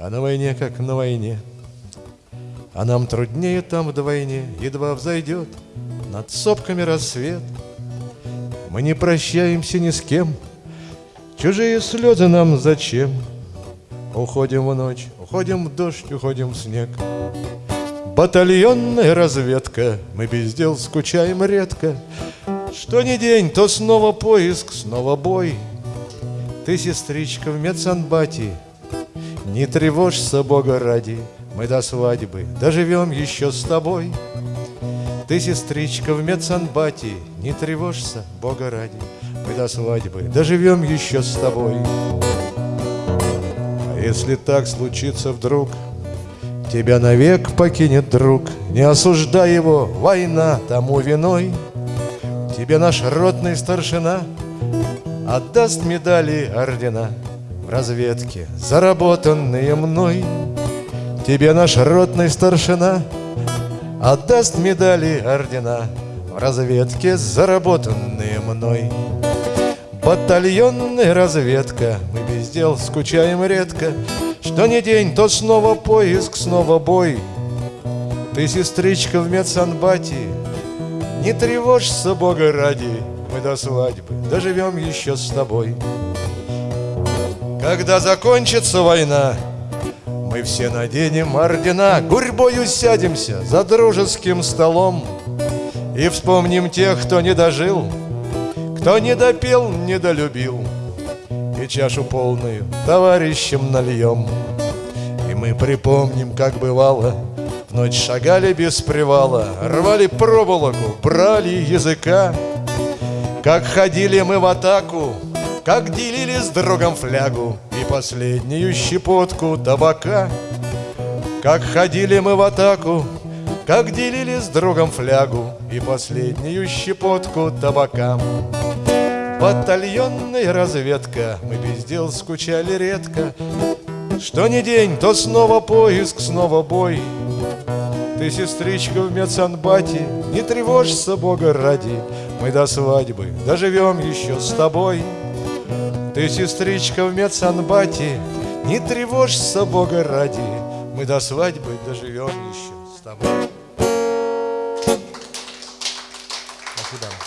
А на войне, как на войне. А нам труднее там вдвойне Едва взойдет над сопками рассвет. Мы не прощаемся ни с кем Чужие слезы нам зачем? Уходим в ночь, уходим в дождь, уходим в снег. Батальонная разведка, мы без дел скучаем редко. Что ни день, то снова поиск, снова бой. Ты, сестричка, в медсанбате Не тревожься, Бога ради Мы до свадьбы доживем еще с тобой. Ты, сестричка, в медсанбате Не тревожься, Бога ради Мы до свадьбы доживем еще с тобой. А если так случится вдруг Тебя навек покинет друг, не осуждай его, война тому виной. Тебе наш ротный старшина отдаст медали ордена В разведке, заработанные мной. Тебе наш ротный старшина отдаст медали ордена В разведке, заработанные мной. Батальонная разведка, мы без дел скучаем редко, что не день, то снова поиск, снова бой Ты, сестричка, в медсанбате Не тревожься, Бога ради Мы до свадьбы доживем еще с тобой Когда закончится война Мы все наденем ордена Гурьбою сядемся за дружеским столом И вспомним тех, кто не дожил Кто не допел, не долюбил и чашу полную товарищам нальем. И мы припомним, как бывало, в ночь шагали без привала, рвали проволоку, брали языка, как ходили мы в атаку, как делили с другом флягу и последнюю щепотку табака. Как ходили мы в атаку, как делили с другом флягу и последнюю щепотку табака. Батальонная разведка, мы без дел скучали редко. Что ни день, то снова поиск, снова бой. Ты, сестричка, в медсанбате, не тревожься, Бога ради, Мы до свадьбы доживем еще с тобой. Ты, сестричка, в медсанбате, не тревожься, Бога ради, Мы до свадьбы доживем еще с тобой.